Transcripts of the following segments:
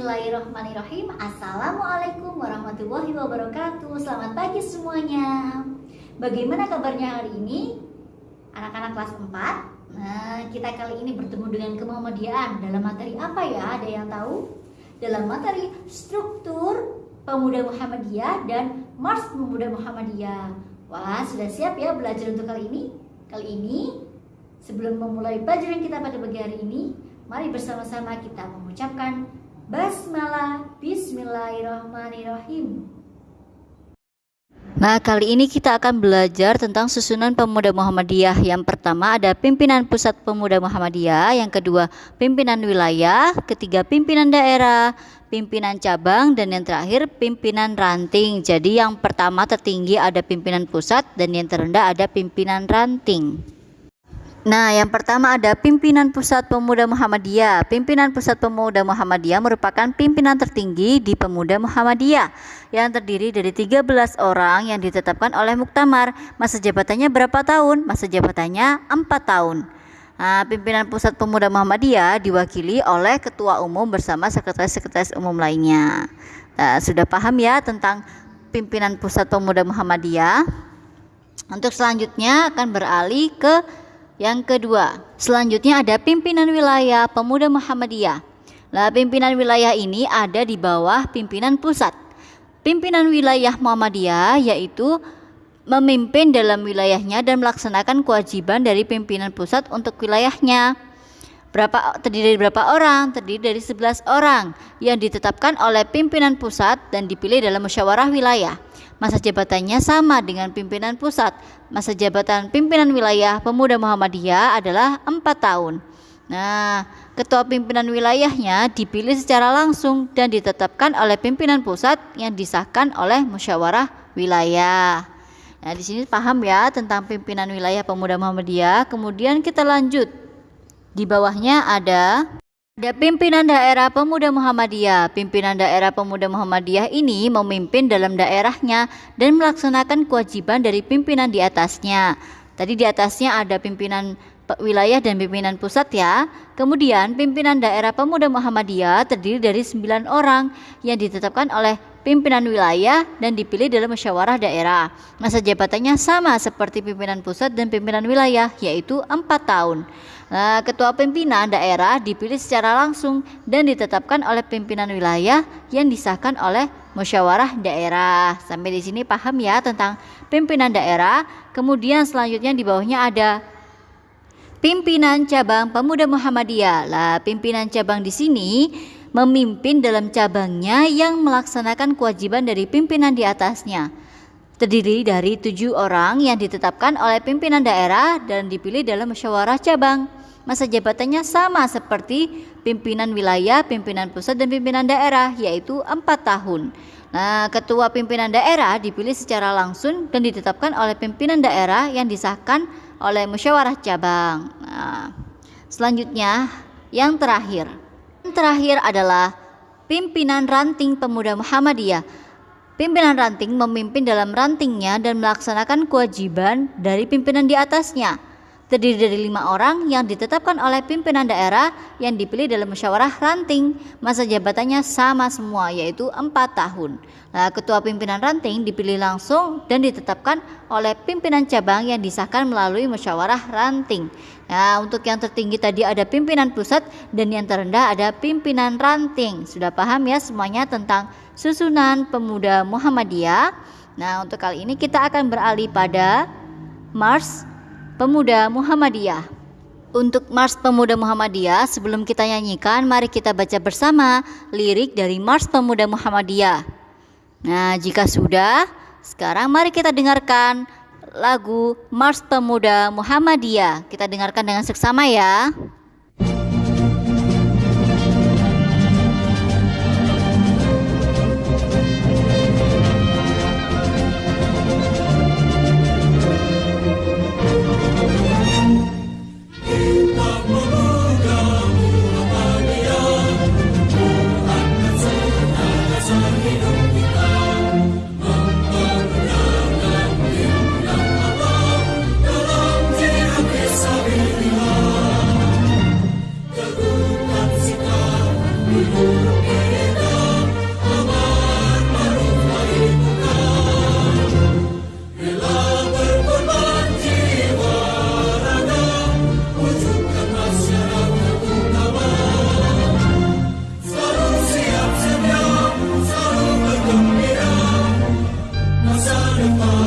Bismillahirrahmanirrahim Assalamualaikum warahmatullahi wabarakatuh Selamat pagi semuanya Bagaimana kabarnya hari ini? Anak-anak kelas 4 Nah kita kali ini bertemu dengan kemuhammadiyaan Dalam materi apa ya? Ada yang tahu? Dalam materi struktur pemuda Muhammadiyah dan Mars pemuda Muhammadiyah Wah sudah siap ya belajar untuk kali ini? Kali ini sebelum memulai pelajaran kita pada pagi hari ini Mari bersama-sama kita mengucapkan Basmalah Bismillahirrahmanirrahim Nah, kali ini kita akan belajar tentang susunan pemuda Muhammadiyah. Yang pertama ada pimpinan pusat pemuda Muhammadiyah, yang kedua pimpinan wilayah, ketiga pimpinan daerah, pimpinan cabang, dan yang terakhir pimpinan ranting. Jadi yang pertama tertinggi ada pimpinan pusat dan yang terendah ada pimpinan ranting. Nah, yang pertama ada pimpinan Pusat Pemuda Muhammadiyah. Pimpinan Pusat Pemuda Muhammadiyah merupakan pimpinan tertinggi di Pemuda Muhammadiyah yang terdiri dari 13 orang yang ditetapkan oleh Muktamar. Masa jabatannya berapa tahun? Masa jabatannya 4 tahun. Nah, pimpinan Pusat Pemuda Muhammadiyah diwakili oleh Ketua Umum bersama Sekretaris-Sekretaris Umum lainnya. Nah, sudah paham ya tentang pimpinan Pusat Pemuda Muhammadiyah? Untuk selanjutnya akan beralih ke yang kedua, selanjutnya ada pimpinan wilayah pemuda Muhammadiyah. Nah, pimpinan wilayah ini ada di bawah pimpinan pusat. Pimpinan wilayah Muhammadiyah yaitu memimpin dalam wilayahnya dan melaksanakan kewajiban dari pimpinan pusat untuk wilayahnya. Berapa terdiri dari berapa orang? Terdiri dari 11 orang yang ditetapkan oleh pimpinan pusat dan dipilih dalam musyawarah wilayah. Masa jabatannya sama dengan pimpinan pusat. Masa jabatan pimpinan wilayah pemuda Muhammadiyah adalah 4 tahun. Nah, ketua pimpinan wilayahnya dipilih secara langsung dan ditetapkan oleh pimpinan pusat yang disahkan oleh musyawarah wilayah. Nah, di sini paham ya tentang pimpinan wilayah pemuda Muhammadiyah. Kemudian kita lanjut. Di bawahnya ada ada pimpinan daerah pemuda Muhammadiyah. Pimpinan daerah pemuda Muhammadiyah ini memimpin dalam daerahnya dan melaksanakan kewajiban dari pimpinan di atasnya. Tadi di atasnya ada pimpinan wilayah dan pimpinan pusat ya. Kemudian pimpinan daerah pemuda Muhammadiyah terdiri dari 9 orang yang ditetapkan oleh pimpinan wilayah dan dipilih dalam musyawarah daerah. Masa jabatannya sama seperti pimpinan pusat dan pimpinan wilayah yaitu 4 tahun. Nah, ketua pimpinan daerah dipilih secara langsung dan ditetapkan oleh pimpinan wilayah yang disahkan oleh musyawarah daerah. Sampai di sini paham ya tentang pimpinan daerah. Kemudian selanjutnya di bawahnya ada pimpinan cabang pemuda Muhammadiyah. Lah, pimpinan cabang di sini memimpin dalam cabangnya yang melaksanakan kewajiban dari pimpinan di atasnya terdiri dari tujuh orang yang ditetapkan oleh pimpinan daerah dan dipilih dalam musyawarah cabang. Masa jabatannya sama seperti pimpinan wilayah, pimpinan pusat, dan pimpinan daerah, yaitu empat tahun. Nah, ketua pimpinan daerah dipilih secara langsung dan ditetapkan oleh pimpinan daerah yang disahkan oleh musyawarah cabang. Nah, selanjutnya yang terakhir. Terakhir adalah pimpinan ranting pemuda Muhammadiyah. Pimpinan ranting memimpin dalam rantingnya dan melaksanakan kewajiban dari pimpinan di atasnya terdiri dari lima orang yang ditetapkan oleh pimpinan daerah yang dipilih dalam musyawarah ranting. Masa jabatannya sama semua yaitu empat tahun. Nah, ketua pimpinan ranting dipilih langsung dan ditetapkan oleh pimpinan cabang yang disahkan melalui musyawarah ranting. Nah, untuk yang tertinggi tadi ada pimpinan pusat dan yang terendah ada pimpinan ranting. Sudah paham ya semuanya tentang susunan pemuda Muhammadiyah? Nah, untuk kali ini kita akan beralih pada Mars Pemuda Muhammadiyah. Untuk Mars Pemuda Muhammadiyah, sebelum kita nyanyikan, mari kita baca bersama lirik dari Mars Pemuda Muhammadiyah. Nah, jika sudah, sekarang mari kita dengarkan lagu Mars Pemuda Muhammadiyah. Kita dengarkan dengan seksama ya. Wonderful.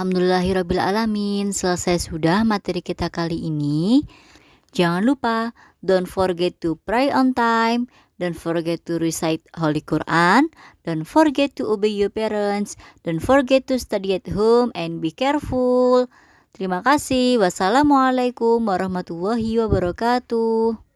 Alhamdulillahirrabbilalamin. Selesai sudah materi kita kali ini. Jangan lupa Don't forget to pray on time. Don't forget to recite Holy Quran. Don't forget to obey your parents. Don't forget to study at home And be careful. Terima kasih. Wassalamualaikum warahmatullahi wabarakatuh